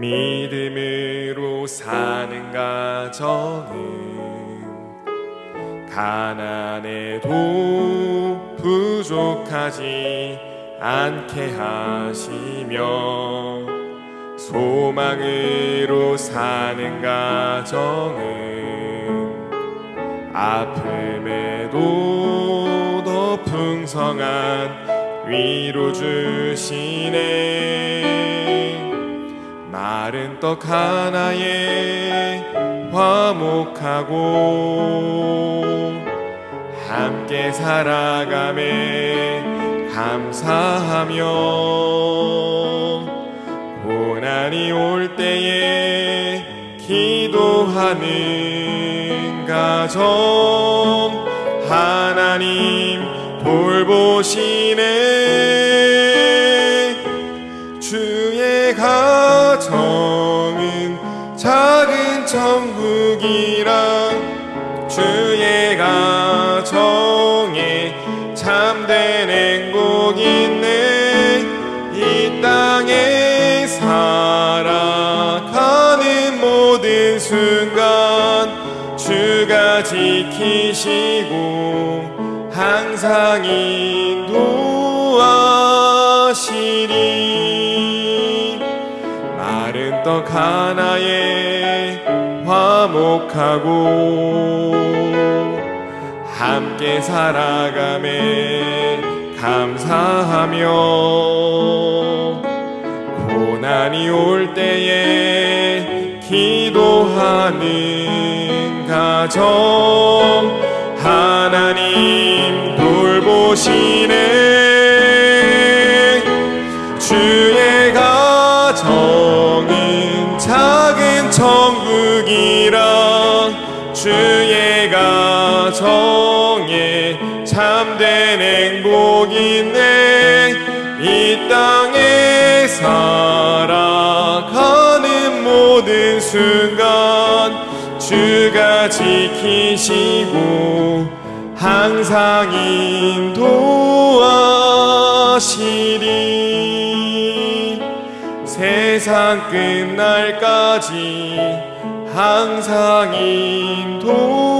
믿음으로 사는 가정은 가난해도 부족하지 않게 하시며 소망으로 사는 가정은 아픔에도 더 풍성한 위로 주시네 마른 떡 하나에 화목하고 함께 살아감에 감사하며 고난이 올 때에 기도하는 가정 하나님 돌보시네. 주의 가 정은 작은 천국이라 주의 가정에 참된 행복 있네 이 땅에 살아가는 모든 순간 주가 지키시고 항상 인도 떡 하나에 화목하고 함께 살아감에 감사하며 고난이 올 때에 기도하는 가정 하나님 돌보시네 정에 참된 행복 있네 이 땅에 살아가는 모든 순간 주가 지키시고 항상 인도하시리. 세상 끝날까지 항상 인도하시리